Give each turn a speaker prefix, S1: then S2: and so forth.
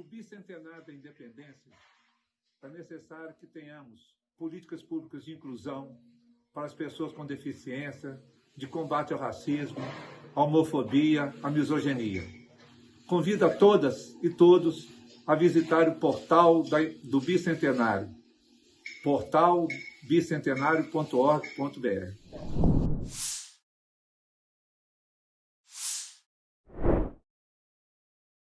S1: o bicentenário da independência, é necessário que tenhamos políticas públicas de inclusão para as pessoas com deficiência, de combate ao racismo, à homofobia, à misoginia. Convido a todas e todos a visitar o portal do Bicentenário, portalbicentenario.org.br.